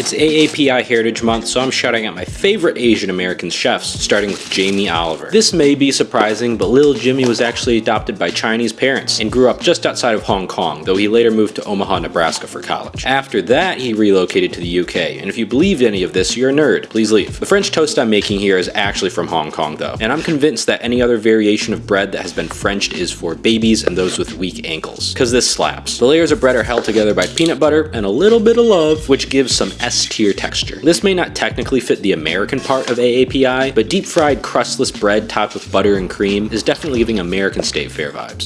It's AAPI Heritage Month, so I'm shouting out my favorite Asian American chefs, starting with Jamie Oliver. This may be surprising, but little Jimmy was actually adopted by Chinese parents and grew up just outside of Hong Kong, though he later moved to Omaha, Nebraska for college. After that, he relocated to the UK, and if you believed any of this, you're a nerd. Please leave. The French toast I'm making here is actually from Hong Kong, though, and I'm convinced that any other variation of bread that has been Frenched is for babies and those with weak ankles, because this slaps. The layers of bread are held together by peanut butter and a little bit of love, which gives some S tier texture. This may not technically fit the American part of AAPI, but deep fried crustless bread topped with butter and cream is definitely giving American State Fair vibes.